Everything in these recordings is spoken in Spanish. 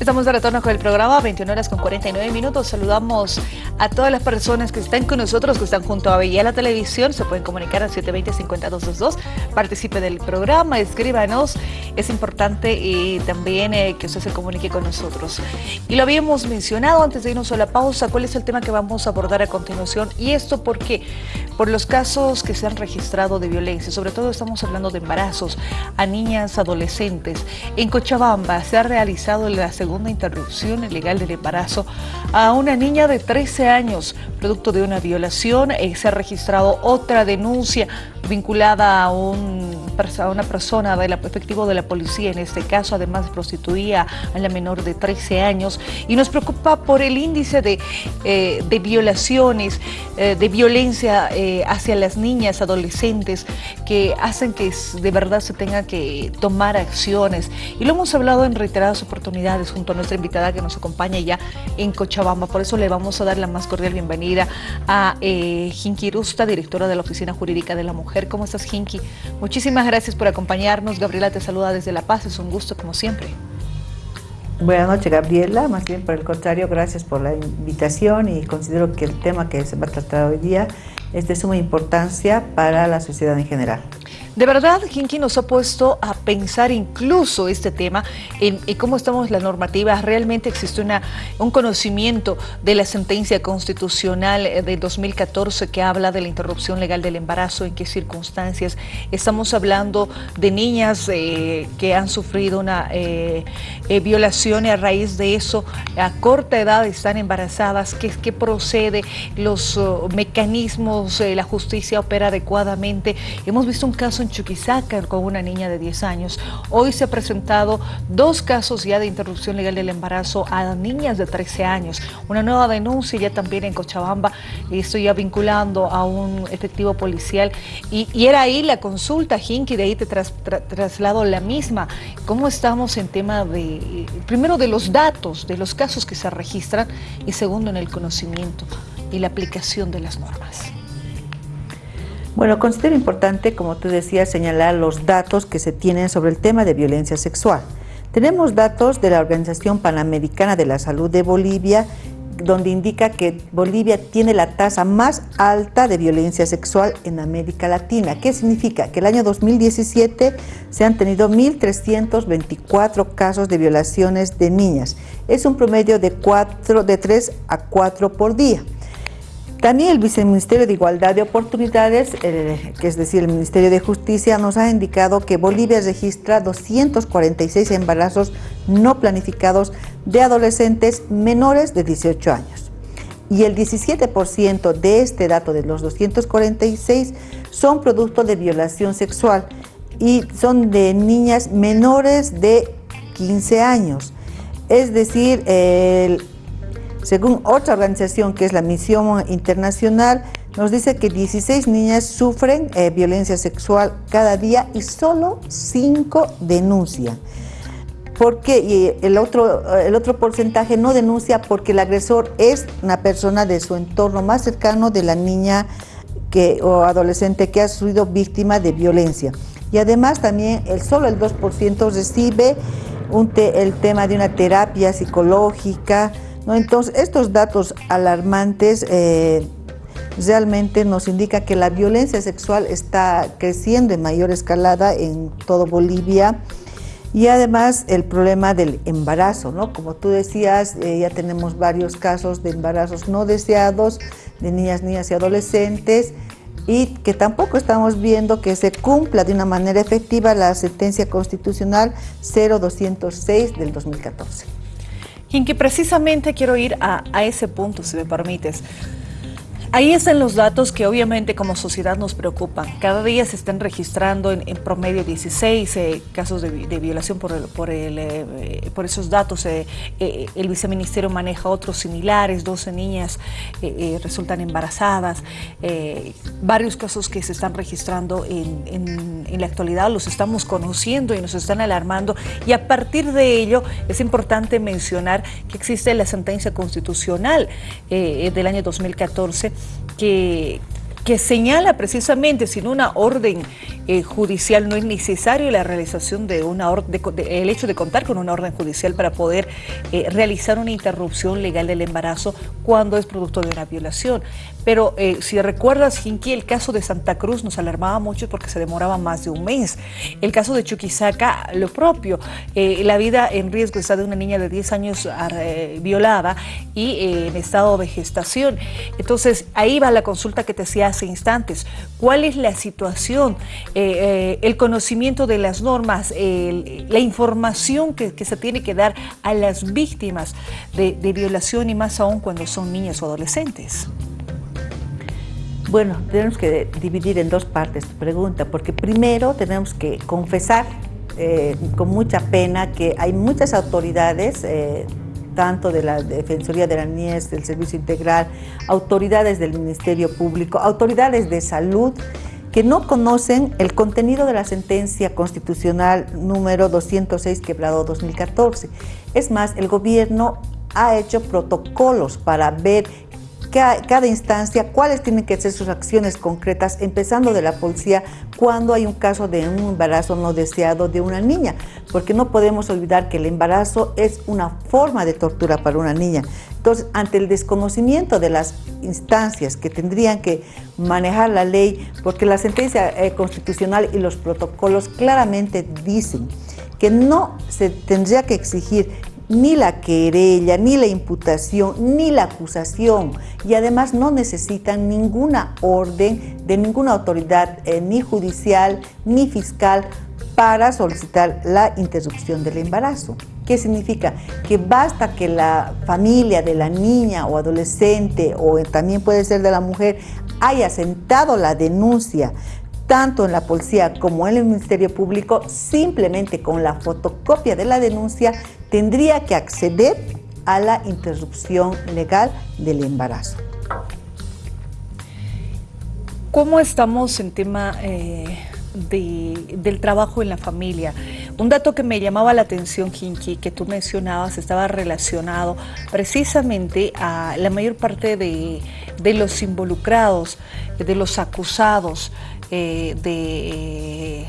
Estamos de retorno con el programa, 21 horas con 49 minutos. Saludamos a todas las personas que están con nosotros, que están junto a Bella la Televisión. Se pueden comunicar al 720-5222. Participe del programa, escríbanos. Es importante y también eh, que usted se comunique con nosotros. Y lo habíamos mencionado antes de irnos a la pausa, cuál es el tema que vamos a abordar a continuación. Y esto porque por los casos que se han registrado de violencia, sobre todo estamos hablando de embarazos a niñas adolescentes. En Cochabamba se ha realizado la segunda segunda interrupción ilegal del embarazo a una niña de 13 años, producto de una violación. Eh, se ha registrado otra denuncia vinculada a, un, una persona del efectivo de la policía, en este caso, además prostituía a la menor de 13 años. Y nos preocupa por el índice de, eh, de violaciones, eh, de violencia hacia las niñas, adolescentes, que hacen que de verdad se tenga que tomar acciones. Y lo hemos hablado en reiteradas oportunidades junto a nuestra invitada que nos acompaña ya en Cochabamba. Por eso le vamos a dar la más cordial bienvenida a eh, Jinky Rusta, directora de la Oficina Jurídica de la Mujer. ¿Cómo estás, Jinky? Muchísimas gracias por acompañarnos. Gabriela te saluda desde La Paz. Es un gusto, como siempre. Buenas noches, Gabriela. Más bien, por el contrario, gracias por la invitación y considero que el tema que se va a tratar hoy día es de suma importancia para la sociedad en general. De verdad, Kinky nos ha puesto a pensar incluso este tema en, cómo estamos la normativa. Realmente existe una, un conocimiento de la sentencia constitucional eh, de 2014 que habla de la interrupción legal del embarazo, en qué circunstancias. Estamos hablando de niñas eh, que han sufrido una eh, violación y a raíz de eso a corta edad están embarazadas, qué, qué procede, los oh, mecanismos, la justicia opera adecuadamente. Hemos visto un caso en Chuquisaca con una niña de 10 años. Hoy se ha presentado dos casos ya de interrupción legal del embarazo a niñas de 13 años. Una nueva denuncia ya también en Cochabamba, estoy ya vinculando a un efectivo policial. Y, era ahí la consulta, Jinky, de ahí te traslado la misma. ¿Cómo estamos en tema de, primero de los datos, de los casos que se registran y segundo en el conocimiento y la aplicación de las normas? Bueno, considero importante, como tú decías, señalar los datos que se tienen sobre el tema de violencia sexual. Tenemos datos de la Organización Panamericana de la Salud de Bolivia, donde indica que Bolivia tiene la tasa más alta de violencia sexual en América Latina. ¿Qué significa? Que el año 2017 se han tenido 1.324 casos de violaciones de niñas. Es un promedio de, 4, de 3 a 4 por día. También el Viceministerio de Igualdad de Oportunidades, que es decir, el Ministerio de Justicia, nos ha indicado que Bolivia registra 246 embarazos no planificados de adolescentes menores de 18 años. Y el 17% de este dato de los 246 son producto de violación sexual y son de niñas menores de 15 años. Es decir, el según otra organización que es la Misión Internacional, nos dice que 16 niñas sufren eh, violencia sexual cada día y solo 5 denuncian. ¿Por qué? Y el otro, el otro porcentaje no denuncia porque el agresor es una persona de su entorno más cercano de la niña que, o adolescente que ha sido víctima de violencia. Y además también el, solo el 2% recibe el tema de una terapia psicológica, entonces, estos datos alarmantes eh, realmente nos indican que la violencia sexual está creciendo en mayor escalada en todo Bolivia y además el problema del embarazo, ¿no? Como tú decías, eh, ya tenemos varios casos de embarazos no deseados de niñas, niñas y adolescentes y que tampoco estamos viendo que se cumpla de una manera efectiva la sentencia constitucional 0206 del 2014 en que precisamente quiero ir a, a ese punto, si me permites. Ahí están los datos que obviamente como sociedad nos preocupan. Cada día se están registrando en, promedio 16 eh, casos de, violación por, por, el, eh, por esos datos. Eh, el viceministerio maneja otros similares, 12 niñas resultan embarazadas. varios casos que se están registrando en, en la actualidad los estamos conociendo y nos están alarmando. Y a partir de ello es importante mencionar que existe la sentencia constitucional del año 2014 que que señala precisamente sin una orden eh, judicial no es necesario la realización de una orden, el hecho de contar con una orden judicial para poder eh, realizar una interrupción legal del embarazo cuando es producto de una violación. Pero eh, si recuerdas, Jinky, el caso de Santa Cruz nos alarmaba mucho porque se demoraba más de un mes. El caso de Chuquisaca, lo propio. la vida en riesgo está de una niña de 10 años violada y en estado de gestación. Entonces, ahí va la consulta que te hacía hace instantes. ¿Cuál es la situación? Eh, eh, el conocimiento de las normas, la información que, se tiene que dar a las víctimas de, violación y más aún cuando son niñas o adolescentes? Bueno, tenemos que dividir en dos partes tu pregunta, porque primero tenemos que confesar eh, con mucha pena que hay muchas autoridades, tanto de la Defensoría de la Niñez, del Servicio Integral, autoridades del Ministerio Público, autoridades de salud, que no conocen el contenido de la sentencia constitucional número 206 quebrado 2014. Es más, el gobierno ha hecho protocolos para ver cada instancia, cuáles tienen que ser sus acciones concretas, empezando de la policía cuando hay un caso de un embarazo no deseado de una niña, porque no podemos olvidar que el embarazo es una forma de tortura para una niña. Entonces, ante el desconocimiento de las instancias que tendrían que manejar la ley, porque la sentencia eh, constitucional y los protocolos claramente dicen que no se tendría que exigir ni la querella, ni la imputación, ni la acusación y además no necesitan ninguna orden de ninguna autoridad, eh, ni judicial, ni fiscal, para solicitar la interrupción del embarazo. ¿Qué significa? Que basta que la familia de la niña o adolescente o también puede ser de la mujer haya sentado la denuncia tanto en la policía como en el Ministerio Público, simplemente con la fotocopia de la denuncia tendría que acceder a la interrupción legal del embarazo. ¿Cómo estamos en tema eh, del trabajo en la familia? Un dato que me llamaba la atención, Kinki, que tú mencionabas, estaba relacionado precisamente a la mayor parte de, de los involucrados, de los acusados, eh, de,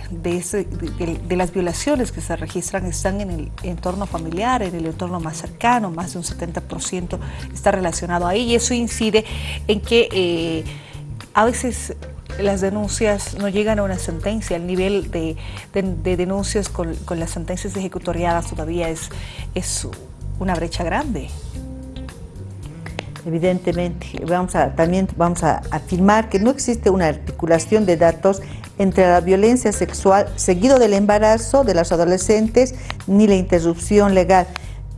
de, las violaciones que se registran están en el entorno familiar, en el entorno más cercano, más de un 70% está relacionado ahí y eso incide en que eh, a veces las denuncias no llegan a una sentencia, el nivel de, denuncias con, las sentencias ejecutoriadas todavía es, es una brecha grande. Evidentemente, vamos a, también vamos a afirmar que no existe una articulación de datos entre la violencia sexual seguido del embarazo de las adolescentes ni la interrupción legal.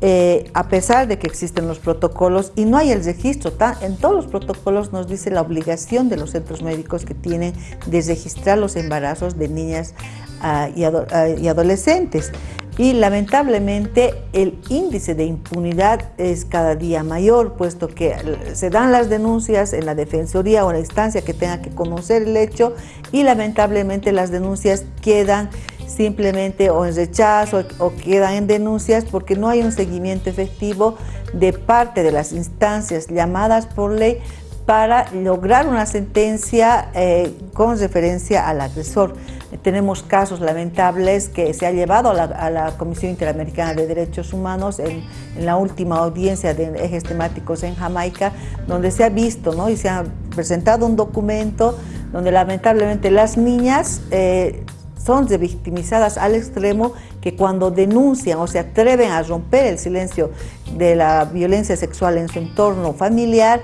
Eh, a pesar de que existen los protocolos y no hay el registro, en todos los protocolos nos dice la obligación de los centros médicos que tienen de registrar los embarazos de niñas ah, y, ah, y adolescentes. Y lamentablemente el índice de impunidad es cada día mayor, puesto que se dan las denuncias en la defensoría o en la instancia que tenga que conocer el hecho y lamentablemente las denuncias quedan simplemente o en rechazo o quedan en denuncias porque no hay un seguimiento efectivo de parte de las instancias llamadas por ley para lograr una sentencia eh, con referencia al agresor. Tenemos casos lamentables que se ha llevado a la, Comisión Interamericana de Derechos Humanos en, la última audiencia de ejes temáticos en Jamaica, donde se ha visto ¿no? y se ha presentado un documento donde lamentablemente las niñas eh, son revictimizadas al extremo que cuando denuncian o se atreven a romper el silencio de la violencia sexual en su entorno familiar,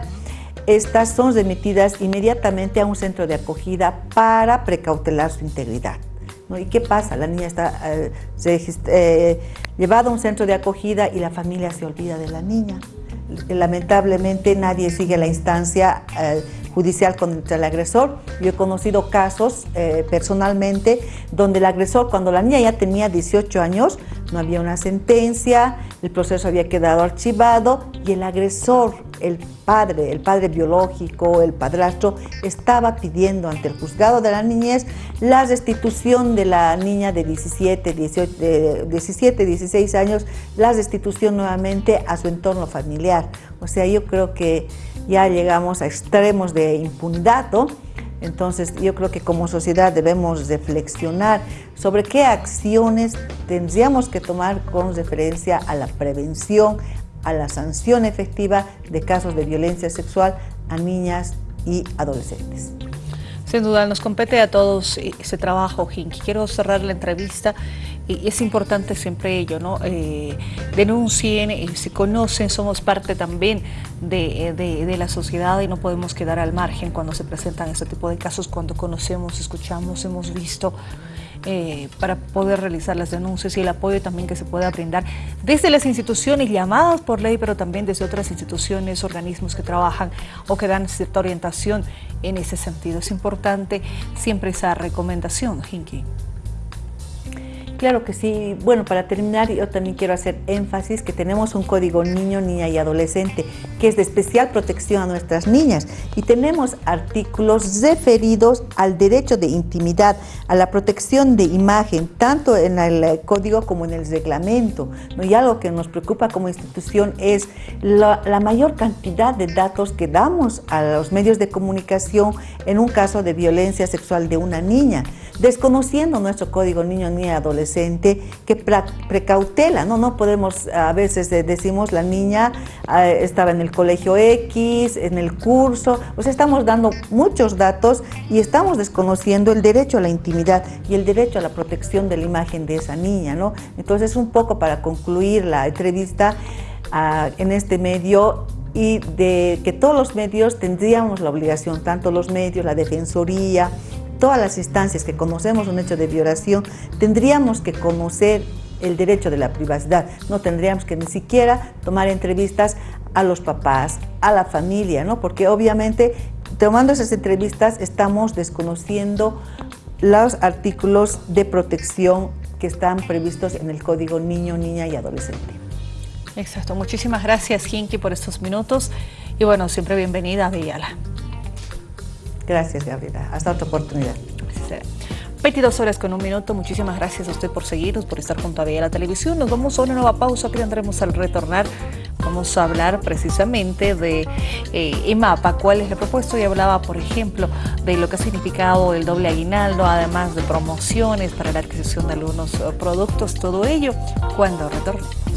estas son remitidas inmediatamente a un centro de acogida para precautelar su integridad. ¿Y qué pasa? La niña está eh, eh, llevada a un centro de acogida y la familia se olvida de la niña. Lamentablemente nadie sigue la instancia eh, judicial contra el agresor. Yo he conocido casos personalmente donde el agresor, cuando la niña ya tenía 18 años, no había una sentencia, el proceso había quedado archivado y el agresor el padre, el padre biológico, el padrastro, estaba pidiendo ante el juzgado de la niñez la restitución de la niña de 17, 18, 17, 16 años, la restitución nuevamente a su entorno familiar. O sea, yo creo que ya llegamos a extremos de impunidad. Entonces yo creo que como sociedad debemos reflexionar sobre qué acciones tendríamos que tomar con referencia a la prevención, a la sanción efectiva de casos de violencia sexual a niñas y adolescentes. Sin duda, nos compete a todos ese trabajo, Jinky. Quiero cerrar la entrevista y es importante siempre ello, ¿no? Eh, denuncien, y si conocen, somos parte también de, de, la sociedad y no podemos quedar al margen cuando se presentan este tipo de casos, cuando conocemos, escuchamos, hemos visto eh, para poder realizar las denuncias y el apoyo también que se pueda brindar desde las instituciones llamadas por ley, pero también desde otras instituciones, organismos que trabajan o que dan cierta orientación en ese sentido. Es importante siempre esa recomendación, Jinky. Claro que sí. Bueno, para terminar, yo también quiero hacer énfasis que tenemos un código niño, niña y adolescente que es de especial protección a nuestras niñas y tenemos artículos referidos al derecho de intimidad, a la protección de imagen, tanto en el código como en el reglamento. Y algo que nos preocupa como institución es la, la mayor cantidad de datos que damos a los medios de comunicación en un caso de violencia sexual de una niña, desconociendo nuestro código niño, niña y adolescente que precautela, ¿no? No podemos, a veces eh, decimos la niña ah, estaba en el colegio X, en el curso, pues estamos dando muchos datos y estamos desconociendo el derecho a la intimidad y el derecho a la protección de la imagen de esa niña, ¿no? Entonces, un poco para concluir la entrevista ah, en este medio, y de que todos los medios tendríamos la obligación, tanto los medios, la defensoría, todas las instancias que conocemos un hecho de violación, tendríamos que conocer el derecho de la privacidad. No tendríamos que ni siquiera tomar entrevistas a los papás, a la familia, ¿no? porque obviamente tomando esas entrevistas estamos desconociendo los artículos de protección que están previstos en el Código Niño, Niña y Adolescente. Exacto. Muchísimas gracias, Jinky, por estos minutos. Y bueno, siempre bienvenida a Villala. Gracias, Gabriela. Hasta otra oportunidad. 22 horas con un minuto. Muchísimas gracias a usted por seguirnos, por estar junto a la Televisión. Nos vamos a una nueva pausa que tendremos al retornar. Vamos a hablar precisamente de eh, EMAPA, cuál es el propuesto y hablaba, por ejemplo, de lo que ha significado el doble aguinaldo, además de promociones para la adquisición de algunos eh, productos, todo ello cuando retornemos.